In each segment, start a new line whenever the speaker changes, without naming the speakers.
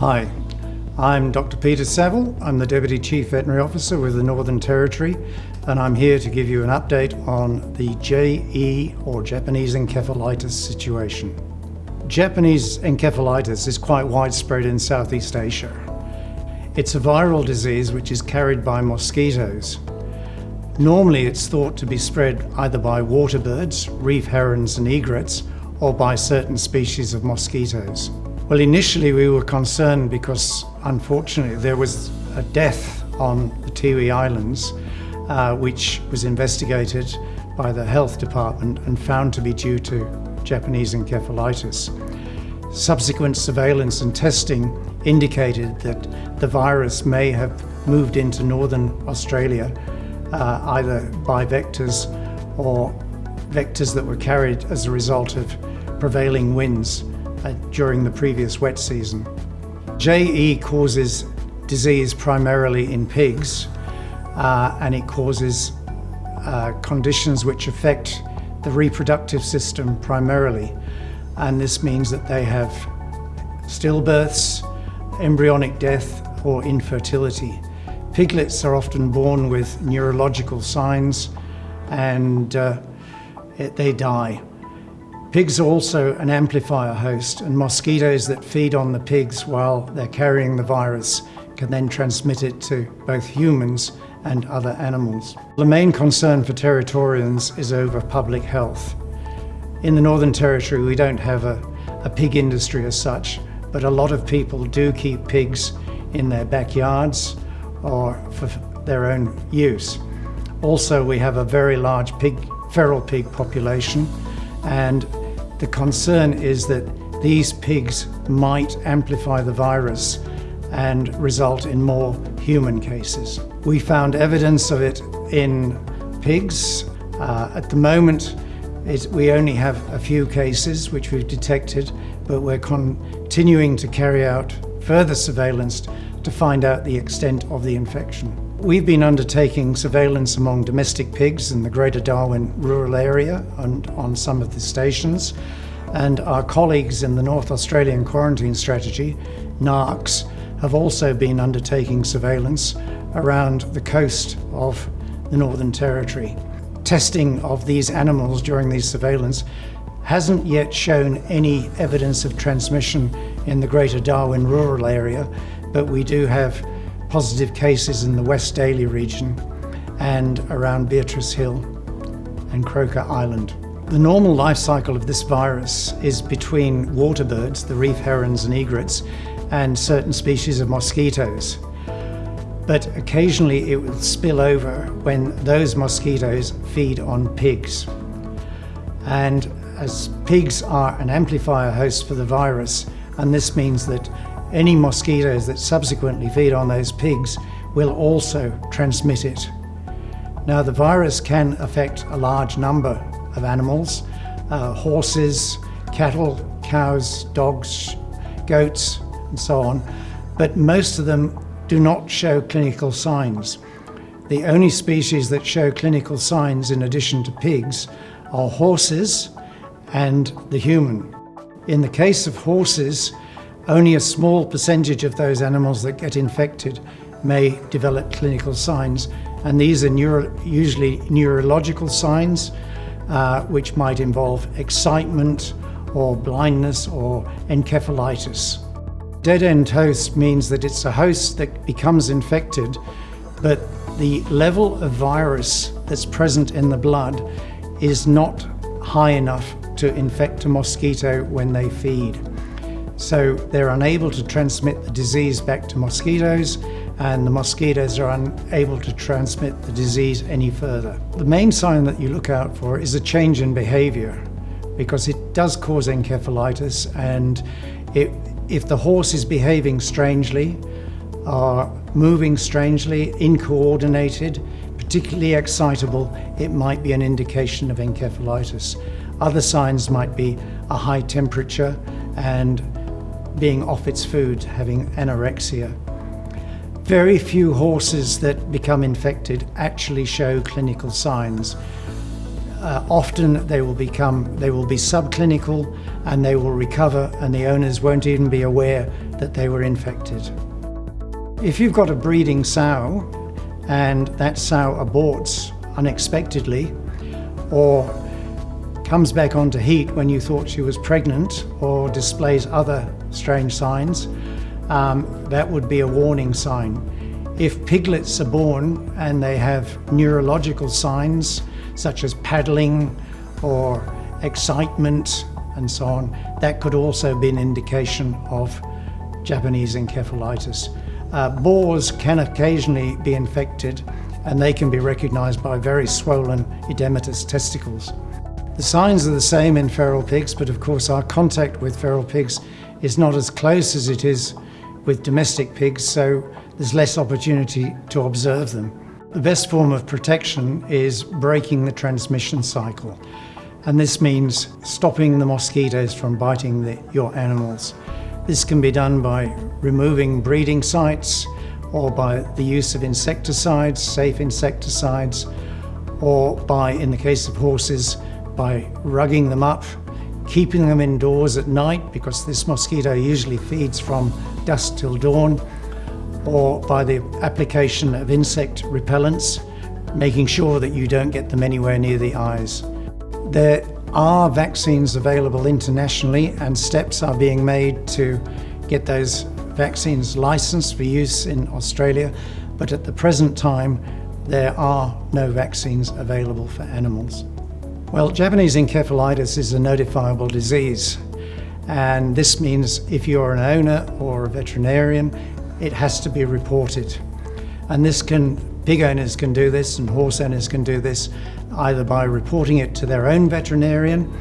Hi, I'm Dr. Peter Saville. I'm the Deputy Chief Veterinary Officer with the Northern Territory, and I'm here to give you an update on the JE or Japanese encephalitis situation. Japanese encephalitis is quite widespread in Southeast Asia. It's a viral disease which is carried by mosquitoes. Normally it's thought to be spread either by water birds, reef herons and egrets, or by certain species of mosquitoes. Well, initially we were concerned because unfortunately there was a death on the Tiwi Islands, uh, which was investigated by the health department and found to be due to Japanese encephalitis. Subsequent surveillance and testing indicated that the virus may have moved into northern Australia uh, either by vectors or vectors that were carried as a result of prevailing winds during the previous wet season. JE causes disease primarily in pigs uh, and it causes uh, conditions which affect the reproductive system primarily and this means that they have stillbirths, embryonic death or infertility. Piglets are often born with neurological signs and uh, it, they die. Pigs are also an amplifier host and mosquitoes that feed on the pigs while they're carrying the virus can then transmit it to both humans and other animals. The main concern for Territorians is over public health. In the Northern Territory we don't have a, a pig industry as such, but a lot of people do keep pigs in their backyards or for their own use. Also we have a very large pig, feral pig population and the concern is that these pigs might amplify the virus and result in more human cases. We found evidence of it in pigs. Uh, at the moment, it, we only have a few cases which we've detected, but we're continuing to carry out further surveillance to find out the extent of the infection. We've been undertaking surveillance among domestic pigs in the Greater Darwin rural area and on some of the stations, and our colleagues in the North Australian Quarantine Strategy, NAQS, have also been undertaking surveillance around the coast of the Northern Territory. Testing of these animals during these surveillance hasn't yet shown any evidence of transmission in the Greater Darwin rural area, but we do have positive cases in the West Daly region and around Beatrice Hill and Croker Island. The normal life cycle of this virus is between water birds, the reef herons and egrets, and certain species of mosquitoes. But occasionally it will spill over when those mosquitoes feed on pigs. And as pigs are an amplifier host for the virus, and this means that any mosquitoes that subsequently feed on those pigs will also transmit it. Now the virus can affect a large number of animals, uh, horses, cattle, cows, dogs, goats, and so on, but most of them do not show clinical signs. The only species that show clinical signs in addition to pigs are horses and the human. In the case of horses, only a small percentage of those animals that get infected may develop clinical signs, and these are neuro usually neurological signs, uh, which might involve excitement or blindness or encephalitis. Dead-end host means that it's a host that becomes infected, but the level of virus that's present in the blood is not high enough to infect a mosquito when they feed. So they're unable to transmit the disease back to mosquitoes and the mosquitoes are unable to transmit the disease any further. The main sign that you look out for is a change in behavior because it does cause encephalitis and it, if the horse is behaving strangely, or moving strangely, incoordinated, particularly excitable, it might be an indication of encephalitis. Other signs might be a high temperature and being off its food, having anorexia. Very few horses that become infected actually show clinical signs. Uh, often they will become, they will be subclinical and they will recover and the owners won't even be aware that they were infected. If you've got a breeding sow and that sow aborts unexpectedly or comes back onto heat when you thought she was pregnant or displays other strange signs, um, that would be a warning sign. If piglets are born and they have neurological signs such as paddling or excitement and so on, that could also be an indication of Japanese encephalitis. Uh, boars can occasionally be infected and they can be recognised by very swollen edematous testicles. The signs are the same in feral pigs, but of course our contact with feral pigs is not as close as it is with domestic pigs, so there's less opportunity to observe them. The best form of protection is breaking the transmission cycle. And this means stopping the mosquitoes from biting the, your animals. This can be done by removing breeding sites or by the use of insecticides, safe insecticides, or by, in the case of horses, by rugging them up, keeping them indoors at night because this mosquito usually feeds from dusk till dawn, or by the application of insect repellents, making sure that you don't get them anywhere near the eyes. There are vaccines available internationally and steps are being made to get those vaccines licensed for use in Australia, but at the present time there are no vaccines available for animals. Well, Japanese encephalitis is a notifiable disease, and this means if you're an owner or a veterinarian, it has to be reported. And this can, pig owners can do this and horse owners can do this either by reporting it to their own veterinarian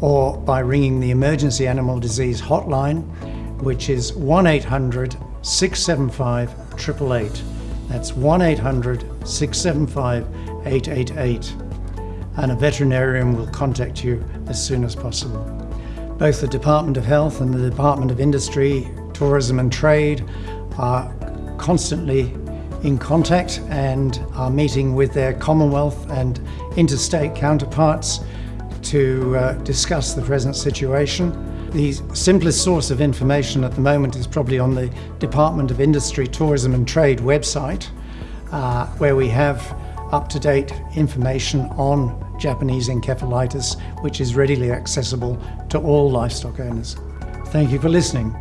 or by ringing the emergency animal disease hotline, which is 1-800 675 888. That's 1-800 675 888 and a veterinarian will contact you as soon as possible. Both the Department of Health and the Department of Industry, Tourism and Trade are constantly in contact and are meeting with their Commonwealth and interstate counterparts to uh, discuss the present situation. The simplest source of information at the moment is probably on the Department of Industry, Tourism and Trade website, uh, where we have up-to-date information on Japanese encephalitis, which is readily accessible to all livestock owners. Thank you for listening.